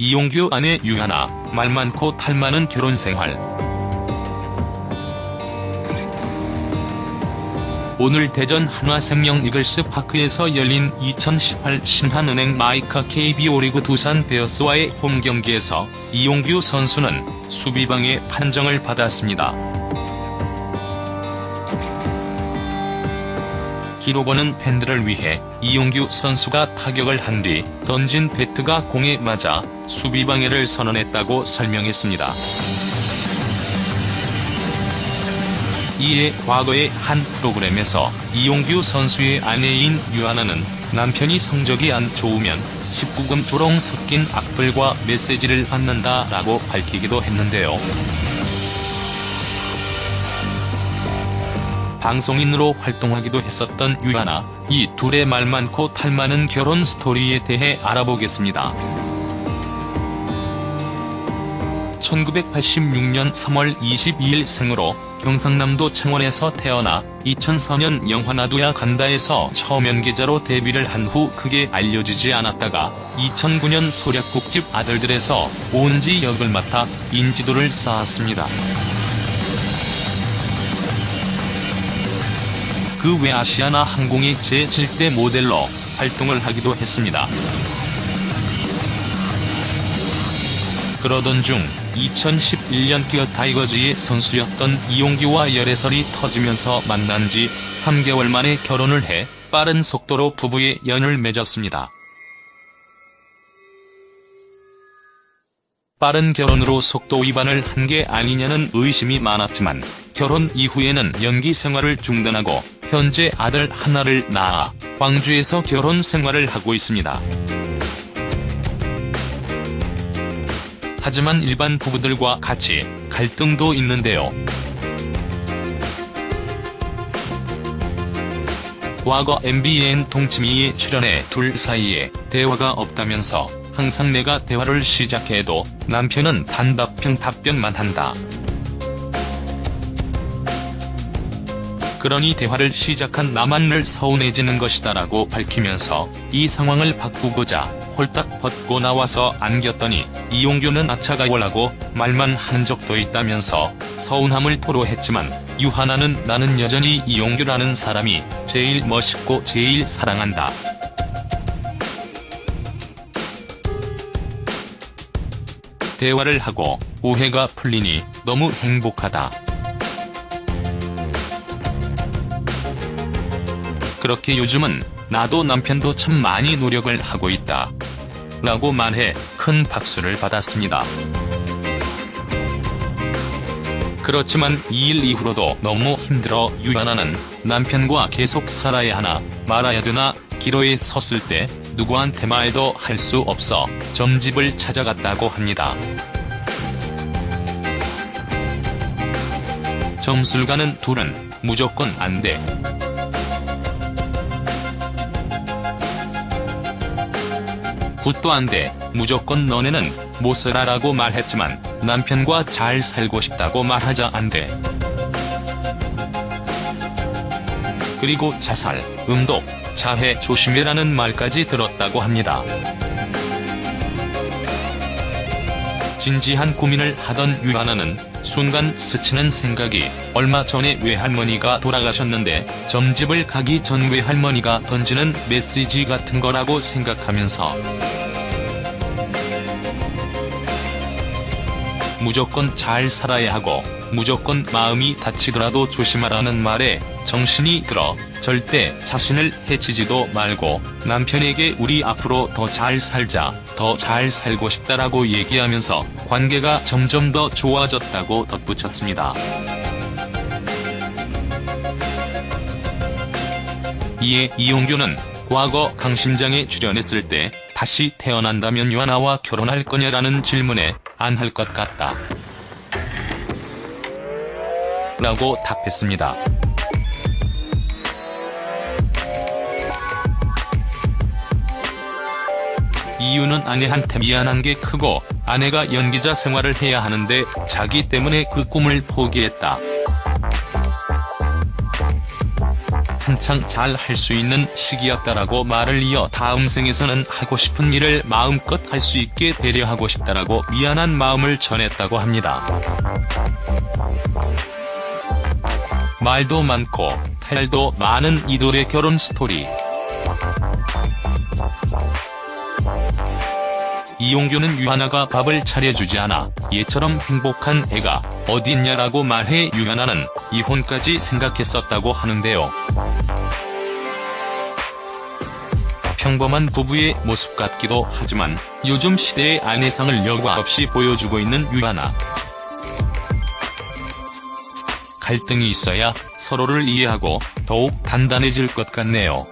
이용규 아내 유하나, 말 많고 탈 많은 결혼 생활. 오늘 대전 한화생명 이글스 파크에서 열린 2018 신한은행 마이카 KBO 리그 두산 베어스와의 홈 경기에서 이용규 선수는 수비방해 판정을 받았습니다. 기록원은 팬들을 위해 이용규 선수가 타격을 한 뒤 던진 배트가 공에 맞아 수비 방해를 선언했다고 설명했습니다. 이에 과거의 한 프로그램에서 이용규 선수의 아내인 유하나는 남편이 성적이 안 좋으면 19금 조롱 섞인 악플과 메시지를 받는다라고 밝히기도 했는데요. 방송인으로 활동하기도 했었던 유하나, 이 둘의 말 많고 탈 많은 결혼 스토리에 대해 알아보겠습니다. 1986년 3월 22일 생으로 경상남도 창원에서 태어나 2004년 영화 나도야 간다에서 처음 연기자로 데뷔를 한 후 크게 알려지지 않았다가 2009년 소략국집 아들들에서 오은지 역을 맡아 인지도를 쌓았습니다. 그 외 아시아나 항공의 제7대 모델로 활동을 하기도 했습니다. 그러던 중 2011년 기어 타이거즈의 선수였던 이용규와 열애설이 터지면서 만난 지 3개월 만에 결혼을 해 빠른 속도로 부부의 연을 맺었습니다. 빠른 결혼으로 속도 위반을 한 게 아니냐는 의심이 많았지만 결혼 이후에는 연기 생활을 중단하고 현재 아들 하나를 낳아 광주에서 결혼 생활을 하고 있습니다. 하지만 일반 부부들과 같이 갈등도 있는데요. 과거 MBN 동치미에 출연해 둘 사이에 대화가 없다면서 항상 내가 대화를 시작해도 남편은 단답형 답변만 한다. 그러니 대화를 시작한 나만 늘 서운해지는 것이다 라고 밝히면서 이 상황을 바꾸고자 홀딱 벗고 나와서 안겼더니 이용규는 아차가월하고 말만 한 적도 있다면서 서운함을 토로했지만 유하나는 나는 여전히 이용규라는 사람이 제일 멋있고 제일 사랑한다. 대화를 하고 오해가 풀리니 너무 행복하다. 그렇게 요즘은 나도 남편도 참 많이 노력을 하고 있다. 라고 말해 큰 박수를 받았습니다. 그렇지만 2일 이후로도 너무 힘들어 유연아는 남편과 계속 살아야 하나 말아야 되나 기로에 섰을 때 누구한테 말도 할 수 없어 점집을 찾아갔다고 합니다. 점술 가는 둘은 무조건 안 돼. 굿도 안 돼, 무조건 너네는 못 살아라고 말했지만 남편과 잘 살고 싶다고 말하자 안 돼. 그리고 자살, 음독, 자해 조심해라는 말까지 들었다고 합니다. 진지한 고민을 하던 유하나는 순간 스치는 생각이 얼마 전에 외할머니가 돌아가셨는데 점집을 가기 전 외할머니가 던지는 메시지 같은 거라고 생각하면서 무조건 잘 살아야 하고 무조건 마음이 다치더라도 조심하라는 말에 정신이 들어 절대 자신을 해치지도 말고 남편에게 우리 앞으로 더 잘 살자, 더 잘 살고 싶다라고 얘기하면서 관계가 점점 더 좋아졌다고 덧붙였습니다. 이에 이용규는 과거 강심장에 출연했을 때 다시 태어난다면 유하나와 결혼할 거냐라는 질문에 안 할 것 같다. 라고 답했습니다. 이유는 아내한테 미안한 게 크고 아내가 연기자 생활을 해야 하는데 자기 때문에 그 꿈을 포기했다. 한창 잘 할 수 있는 시기였다라고 말을 이어 다음 생에서는 하고 싶은 일을 마음껏 할 수 있게 배려하고 싶다라고 미안한 마음을 전했다고 합니다. 말도 많고 탈도 많은 이돌의 결혼 스토리. 이용규는 유하나가 밥을 차려주지 않아 얘처럼 행복한 애가 어딨냐라고 말해 유하나는 이혼까지 생각했었다고 하는데요. 평범한 부부의 모습 같기도 하지만 요즘 시대의 아내상을 여과 없이 보여주고 있는 유하나. 갈등이 있어야 서로를 이해하고 더욱 단단해질 것 같네요.